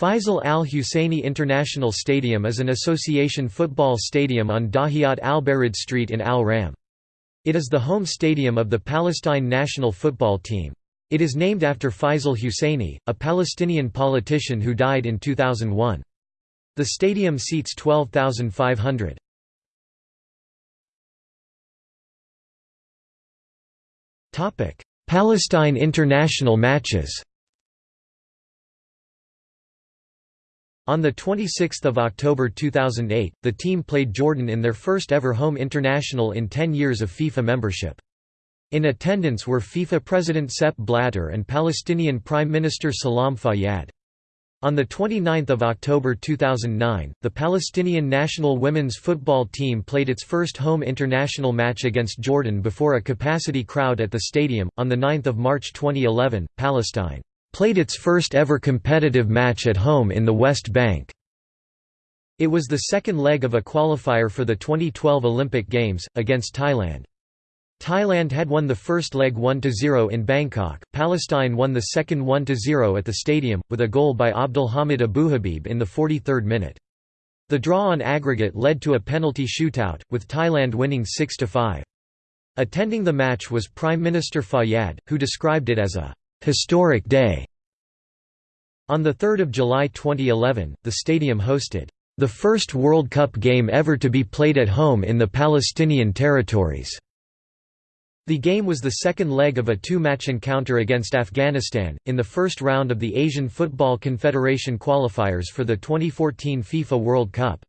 Faisal Al Husseini International Stadium is an association football stadium on Dahiyat Al Barid Street in Al Ram. It is the home stadium of the Palestine national football team. It is named after Faisal Husseini, a Palestinian politician who died in 2001. The stadium seats 12,500. Palestine international matches On 26 October 2008, the team played Jordan in their first ever home international in 10 years of FIFA membership. In attendance were FIFA President Sepp Blatter and Palestinian Prime Minister Salam Fayyad. On 29 October 2009, the Palestinian national women's football team played its first home international match against Jordan before a capacity crowd at the stadium. On 9 March 2011, Palestine played its first ever competitive match at home in the West Bank. It was the second leg of a qualifier for the 2012 Olympic Games, against Thailand. Thailand had won the first leg 1–0 in Bangkok, Palestine won the second 1–0 at the stadium, with a goal by Abdulhamid Abuhabib in the 43rd minute. The draw on aggregate led to a penalty shootout, with Thailand winning 6–5. Attending the match was Prime Minister Fayyad, who described it as a historic day. On 3 July 2011, the stadium hosted the first World Cup game ever to be played at home in the Palestinian territories. The game was the second leg of a two-match encounter against Afghanistan, in the first round of the Asian Football Confederation qualifiers for the 2014 FIFA World Cup.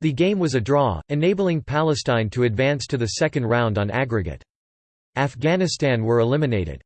The game was a draw, enabling Palestine to advance to the second round on aggregate. Afghanistan were eliminated.